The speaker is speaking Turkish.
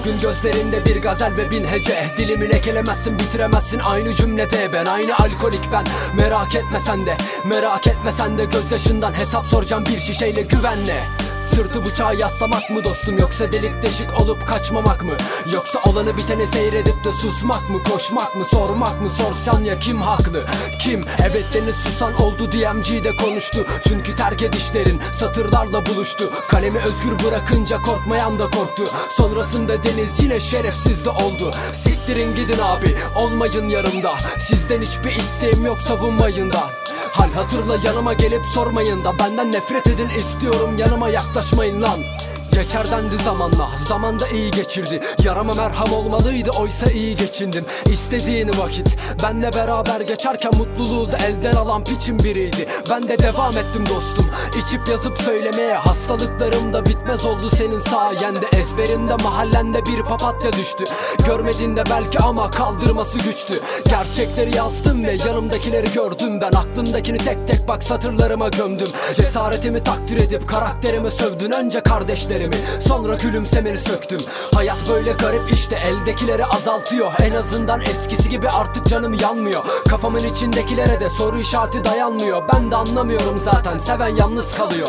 Bugün gözlerinde bir gazel ve bin hece. Dilimi lekelemezsin bitiremezsin. Aynı cümlede Ben aynı alkolik ben. Merak etme sen de Merak etme sen de. Gözyaşından hesap soracağım bir şişeyle güvenle Sırtı bıçağa yaslamak mı dostum yoksa delik deşik olup kaçmamak mı? Yoksa olanı biteni seyredip de susmak mı koşmak mı sormak mı? Sorsan ya kim haklı? Kim? Evet deniz susan oldu DMG de konuştu. Çünkü terk edişlerin satırlarla buluştu. Kalemi özgür bırakınca korkmayan da korktu. Sonrasında deniz yine şerefsiz de oldu. Siktirin gidin abi olmayın yanımda. Sizden hiçbir isteğim yok savunmayın da Hal hatırla yanıma gelip sormayın da Benden nefret edin istiyorum. Yanıma yaklaşmayın lan Geçer dendi zamanla Zamanda iyi geçirdi. Yarama merham olmalıydı oysa iyi geçindim. İstediğini vakit Benle beraber geçerken mutluluğu da elden alan piçin biriydi. Ben de devam ettim dostum İçip yazıp söylemeye. Hastalıklarım da bitmez oldu senin sayende. Ezberinde mahallende bir papatya düştü. Görmediğinde belki ama kaldırması güçtü. Gerçekleri yazdım ve yanımdakileri gördüm Ben. Aklımdakini tek tek bak satırlarıma gömdüm. Cesaretimi takdir edip karakterimi sövdün Önce kardeşlerimi sonra gülümsemeni söktüm. Hayat böyle garip işte eldekileri azaltıyor. En azından eskisi gibi artık canım yanmıyor. Kafamın içindekilere de soru işareti dayanmıyor. Ben de anlamıyorum zaten seven yalnız kalıyor